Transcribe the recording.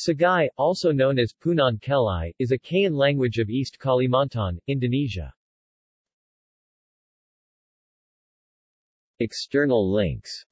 Sagai, also known as Punan Kelai, is a Kayan language of East Kalimantan, Indonesia. External links